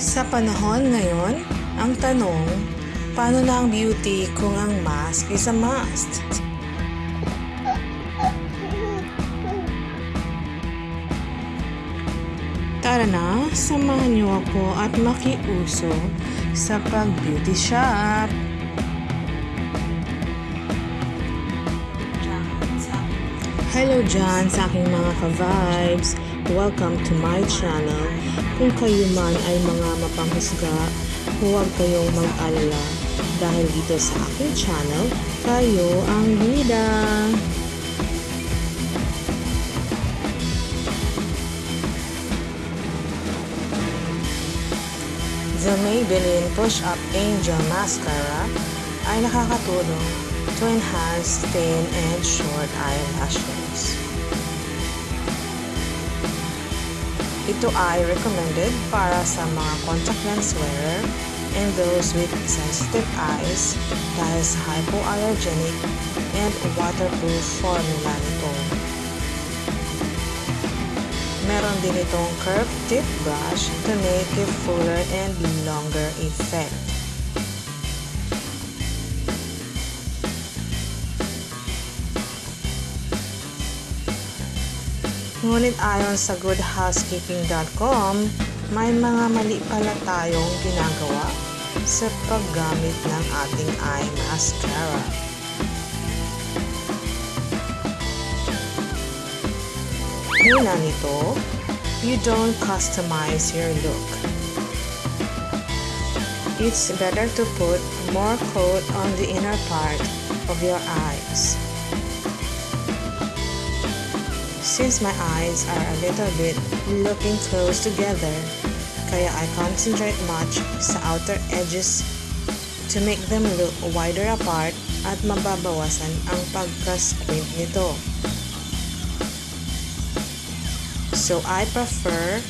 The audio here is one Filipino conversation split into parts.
Sa panahon ngayon, ang tanong, paano na ang beauty kung ang mask is a must? Tara na, samahan niyo ako at makiuso sa pag-beauty shop. Hello dyan sa aking mga ka-vibes. Welcome to my channel. Kung kayo man ay mga mapanghusga, huwag kayong mag-alala dahil dito sa aking channel, kayo ang bida. The Maybelline Push Up Angel Mascara ay nakakatulong to enhance thin and short eyelashes. Ito ay recommended para sa mga contact lens wearer and those with sensitive eyes dahil sa hypoallergenic and waterproof formula nito. Meron din itong curved tip brush to make a fuller and longer effect. Ngunit ayon sa goodhousekeeping.com, may mga mali pala tayong ginagawa sa paggamit ng ating eye mascara. Una nito, you don't customize your look. It's better to put more coat on the inner part of your eyes. Since my eyes are a little bit looking close together, kaya I concentrate much sa outer edges to make them look wider apart at mababawasan ang pagka-squint nito. So I prefer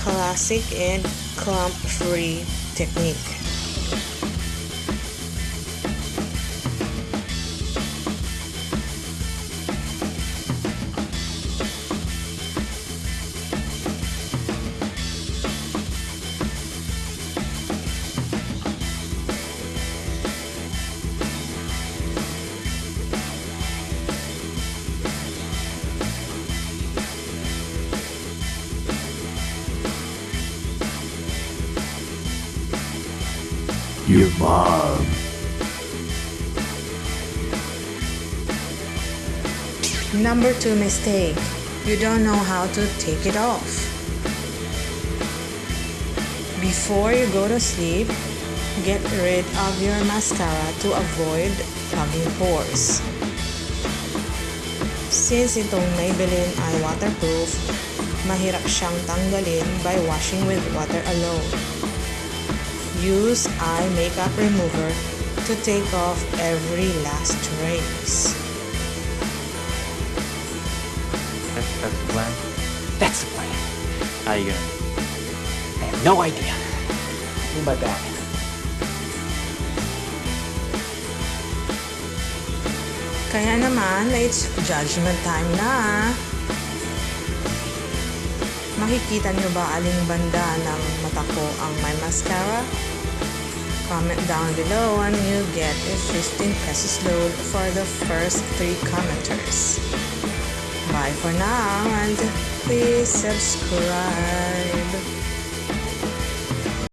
classic and clump-free technique. Your mom. Number two mistake. You don't know how to take it off. Before you go to sleep, get rid of your mascara to avoid clogging pores. Since itong Maybelline ay waterproof, mahirap siyang tanggalin by washing with water alone. Use eye makeup remover to take off every last trace. That's, that's the plan. That's the plan. How you gonna? I have no idea. In my bag. Kaya naman, it's judgment time na. Makikita niyo ba aling banda ng mata ko ang may mascara? Comment down below and you get a 15 pesos load for the first 3 commenters. Bye for now and please subscribe.